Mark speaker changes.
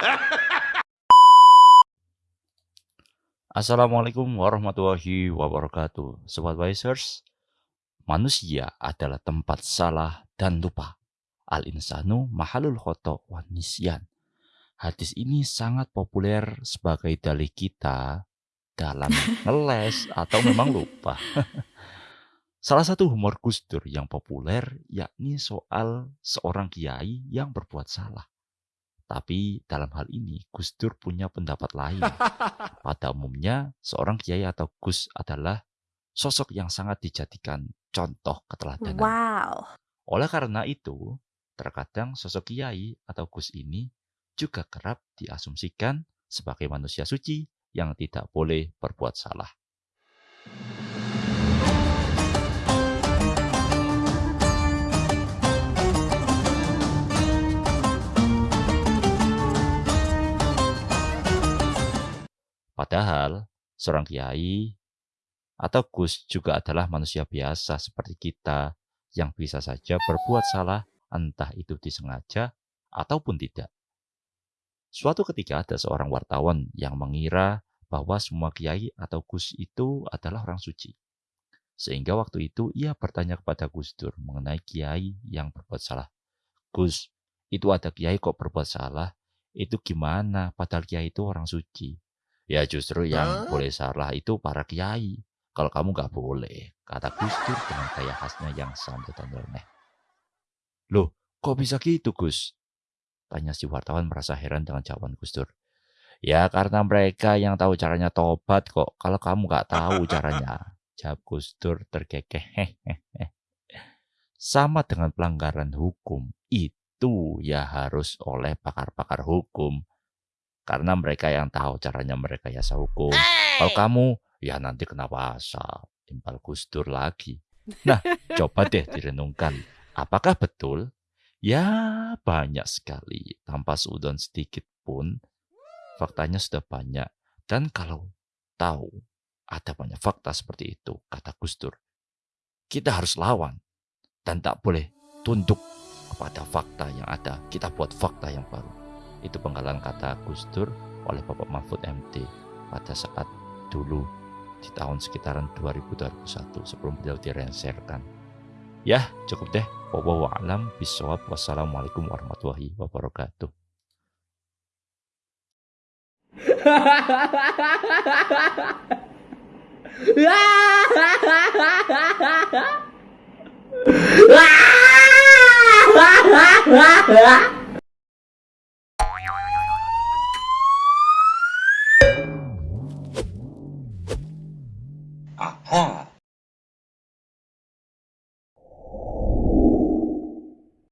Speaker 1: Assalamualaikum warahmatullahi wabarakatuh. Sobat Wisers, manusia adalah tempat salah dan lupa. Al-insanu mahalul khoto wa nisyan. Hadis ini sangat populer sebagai dalih kita dalam ngeles atau memang lupa. Salah satu humor Gus Dur yang populer yakni soal seorang kiai yang berbuat salah. Tapi dalam hal ini Gus Dur punya pendapat lain. Pada umumnya seorang kiai atau Gus adalah sosok yang sangat dijadikan contoh keteladanan.
Speaker 2: Wow.
Speaker 1: Oleh karena itu, terkadang sosok kiai atau Gus ini juga kerap diasumsikan sebagai manusia suci yang tidak boleh berbuat salah. Padahal seorang kiai atau gus juga adalah manusia biasa seperti kita yang bisa saja berbuat salah entah itu disengaja ataupun tidak. Suatu ketika ada seorang wartawan yang mengira bahwa semua kiai atau gus itu adalah orang suci. Sehingga waktu itu ia bertanya kepada Gus Dur mengenai kiai yang berbuat salah. Gus, itu ada kiai kok berbuat salah, itu gimana padahal kiai itu orang suci? Ya justru yang boleh salah itu para kiai. Kalau kamu nggak boleh, kata Gus Dur dengan gaya khasnya yang santai dan nyeleneh. Loh, kok bisa gitu Gus? Tanya si wartawan merasa heran dengan jawaban Gus Dur. Ya karena mereka yang tahu caranya tobat kok. Kalau kamu nggak tahu caranya, jawab Gus Dur terkekeh. Sama dengan pelanggaran hukum, itu ya harus oleh pakar-pakar hukum karena mereka yang tahu caranya mereka ya hukum. Kalau kamu, ya nanti kena pasal. Timpal kustur lagi. Nah, coba deh direnungkan. Apakah betul? Ya, banyak sekali. Tanpa seudon sedikit pun, faktanya sudah banyak. Dan kalau tahu ada banyak fakta seperti itu, kata Gustur, kita harus lawan. Dan tak boleh tunduk kepada fakta yang ada. Kita buat fakta yang baru. Itu penggalan kata Gus Dur oleh Bapak Mahfud MD pada saat dulu di tahun sekitaran 2021 sebelum beliau direnserkan. Ya, cukup deh. Wallahu a'lam bishawab. Wassalamualaikum warahmatullahi wabarakatuh.
Speaker 3: あはあ